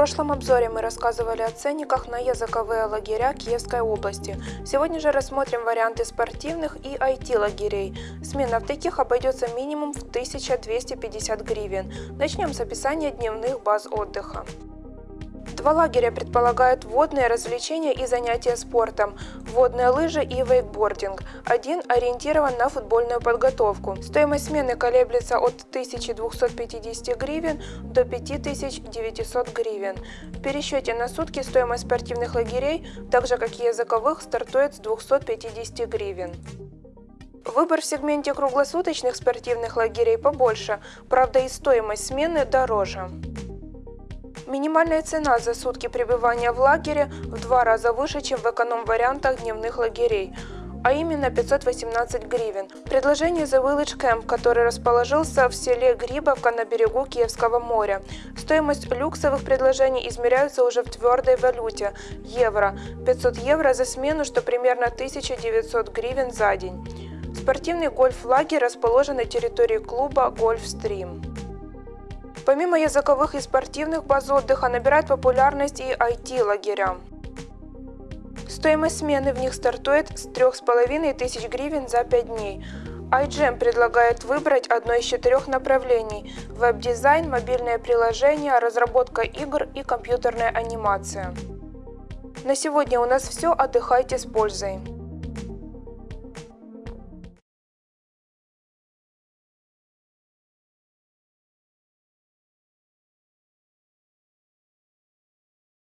прошлом обзоре мы рассказывали о ценниках на языковые лагеря Киевской области. Сегодня же рассмотрим варианты спортивных и IT-лагерей. Смена в таких обойдется минимум в 1250 гривен. Начнем с описания дневных баз отдыха. Два лагеря предполагают водные развлечения и занятия спортом, водные лыжи и вейкбординг. Один ориентирован на футбольную подготовку. Стоимость смены колеблется от 1250 гривен до 5900 гривен. В пересчете на сутки стоимость спортивных лагерей, так же как и языковых, стартует с 250 гривен. Выбор в сегменте круглосуточных спортивных лагерей побольше, правда и стоимость смены дороже. Минимальная цена за сутки пребывания в лагере в два раза выше, чем в эконом-вариантах дневных лагерей а именно 518 гривен. Предложение The Village Camp, который расположился в селе Грибовка на берегу Киевского моря. Стоимость люксовых предложений измеряется уже в твердой валюте – евро. 500 евро за смену, что примерно 1900 гривен за день. Спортивный гольф-лагерь расположен на территории клуба «Гольфстрим». Помимо языковых и спортивных баз отдыха набирает популярность и IT-лагеря. Стоимость смены в них стартует с 3,5 тысяч гривен за 5 дней. iGEM предлагает выбрать одно из четырех направлений – веб-дизайн, мобильное приложение, разработка игр и компьютерная анимация. На сегодня у нас все. Отдыхайте с пользой.